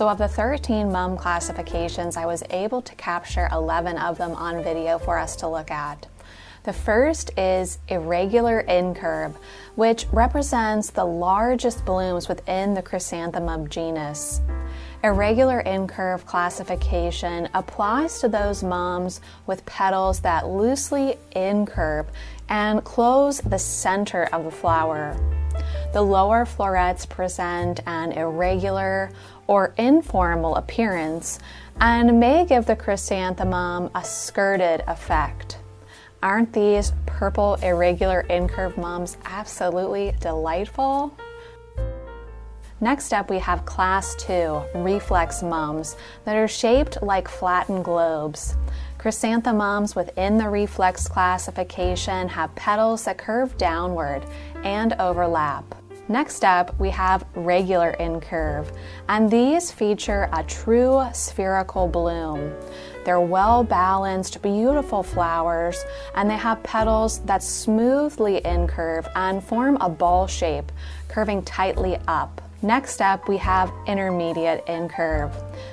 So of the 13 mum classifications, I was able to capture 11 of them on video for us to look at. The first is irregular incurve, which represents the largest blooms within the chrysanthemum genus. Irregular incurve classification applies to those mums with petals that loosely incurve and close the center of the flower. The lower florets present an irregular or informal appearance and may give the chrysanthemum a skirted effect. Aren't these purple irregular incurve mums absolutely delightful? Next up, we have class two, reflex mums, that are shaped like flattened globes. Chrysanthemums within the reflex classification have petals that curve downward and overlap. Next up, we have regular incurve, and these feature a true spherical bloom. They're well balanced, beautiful flowers, and they have petals that smoothly incurve and form a ball shape, curving tightly up. Next up, we have intermediate incurve.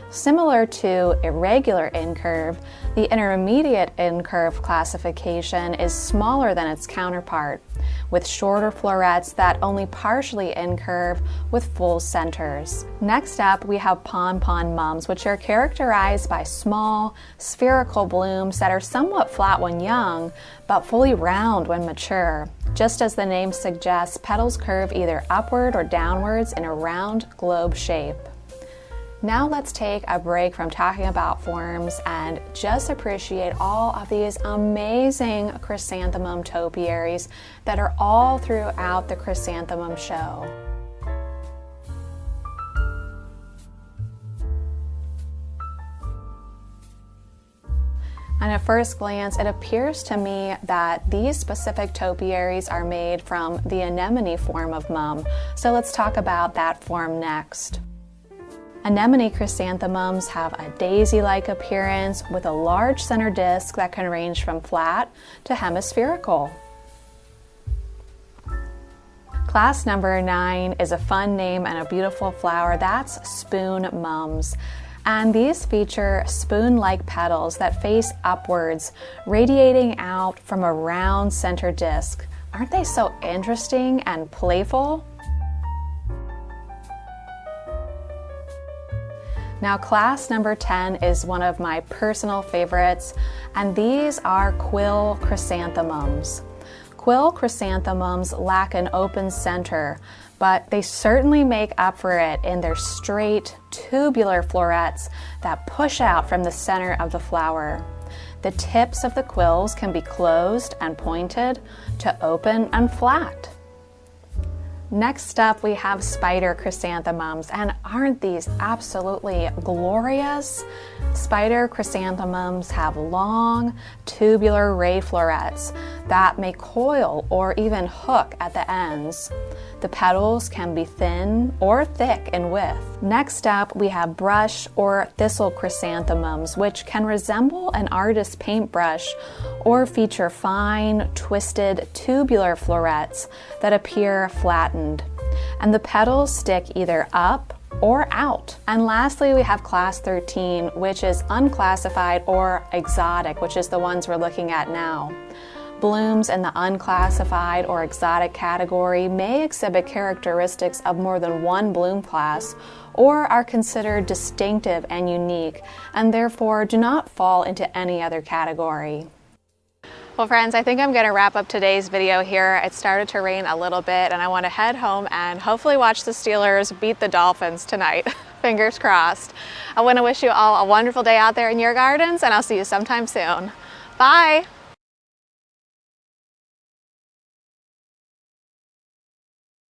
Similar to irregular incurve, the intermediate incurve classification is smaller than its counterpart, with shorter florets that only partially incurve with full centers. Next up, we have pompon mums, which are characterized by small, spherical blooms that are somewhat flat when young, but fully round when mature. Just as the name suggests, petals curve either upward or downwards in a round globe shape. Now let's take a break from talking about forms and just appreciate all of these amazing chrysanthemum topiaries that are all throughout the chrysanthemum show. And at first glance, it appears to me that these specific topiaries are made from the anemone form of mum. So let's talk about that form next. Anemone chrysanthemums have a daisy-like appearance with a large center disc that can range from flat to hemispherical. Class number nine is a fun name and a beautiful flower. That's spoon mums. And these feature spoon-like petals that face upwards, radiating out from a round center disc. Aren't they so interesting and playful? Now class number 10 is one of my personal favorites, and these are quill chrysanthemums. Quill chrysanthemums lack an open center, but they certainly make up for it in their straight, tubular florets that push out from the center of the flower. The tips of the quills can be closed and pointed to open and flat. Next up, we have spider chrysanthemums, and aren't these absolutely glorious? Spider chrysanthemums have long, tubular ray florets that may coil or even hook at the ends. The petals can be thin or thick in width. Next up, we have brush or thistle chrysanthemums, which can resemble an artist's paintbrush or feature fine, twisted, tubular florets that appear flattened. And the petals stick either up or out. And lastly, we have class 13, which is unclassified or exotic, which is the ones we're looking at now. Blooms in the unclassified or exotic category may exhibit characteristics of more than one bloom class or are considered distinctive and unique and therefore do not fall into any other category. Well friends, I think I'm gonna wrap up today's video here. It started to rain a little bit and I wanna head home and hopefully watch the Steelers beat the Dolphins tonight. Fingers crossed. I wanna wish you all a wonderful day out there in your gardens and I'll see you sometime soon. Bye.